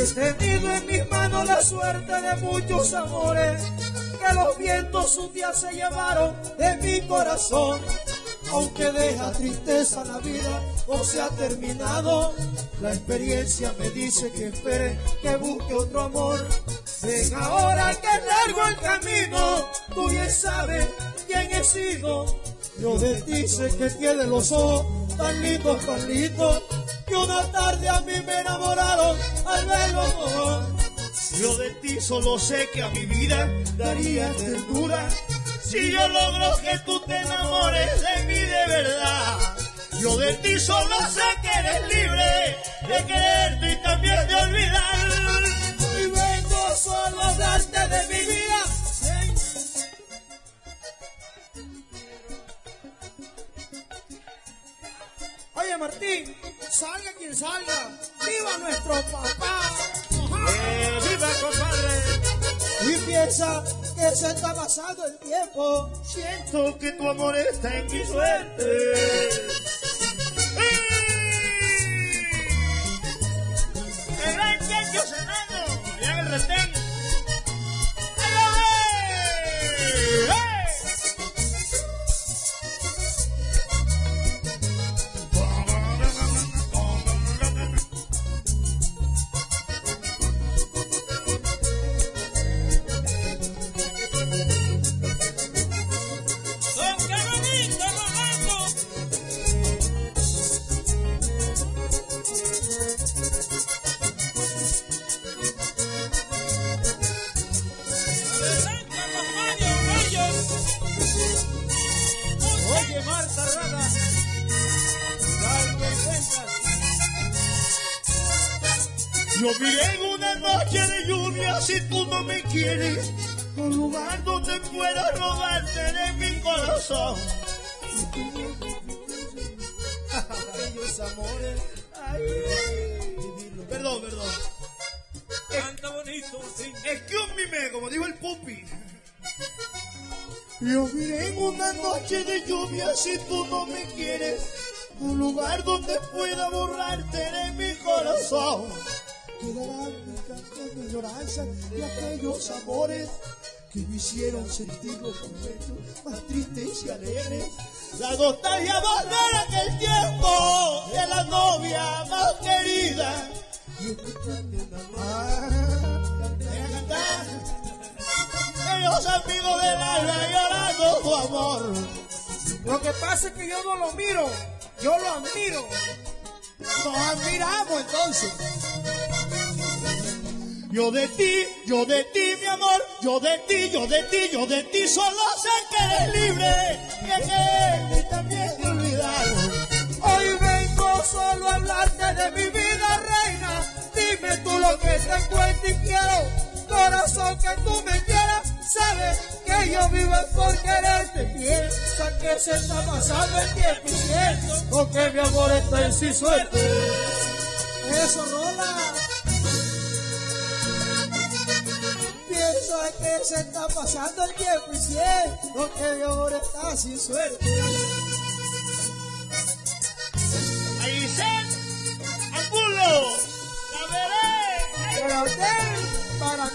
He tenido en mis manos la suerte de muchos amores que los vientos un día se llevaron de mi corazón. Aunque deja tristeza la vida o se ha terminado, la experiencia me dice que espere, que busque otro amor. Ven ahora que largo el camino, tú bien sabes quién he sido. Yo de ti sé que tiene los ojos tan lindos, tan lindos, que una tarde a mí me enamoraron al. Yo de ti solo sé que a mi vida daría ternura si yo logro que tú te enamores de mí de verdad. Yo de ti solo sé que eres libre de quererte y también de olvidar. Y vengo solo a darte de mi vida. Oye Martín, salga quien salga, viva nuestro papá. Y piensa que se está pasando el tiempo. Siento que tu amor está en mi suerte. Yo miré en una noche de lluvia si tú no me quieres, un lugar donde pueda robarte de mi corazón. Aquellos amores. Ay, Perdón, perdón. Canta bonito, sí. Excuse me, como dijo el pupi. Yo miré en una noche de lluvia si tú no me quieres. Un lugar donde pueda borrarte de mi corazón. Quedarán mis cantos de lloranza de aquellos amores que me hicieron sentir los momentos más tristes y alegres. La nostalgia volver a aquel tiempo de la novia más querida. Y una Ah, Deja cantar. Aquellos amigos del alma llorando tu amor. Lo que pasa es que yo no lo miro, yo lo admiro. Nos admiramos entonces. Yo de ti, yo de ti, mi amor, yo de ti, yo de ti, yo de ti, solo sé que eres libre, que también de olvidar. Hoy vengo solo a hablarte de mi vida, reina. Dime tú lo que te encuentro y quiero. Corazón que tú me quieras, sabes que yo vivo por quererte. Piensa que se está pasando el tiempo y siento que mi amor está en sí suerte. Eso, que se está pasando el tiempo y si es lo que yo ahora está sin suerte. Ahí se, ángulo, la veré. Para usted, para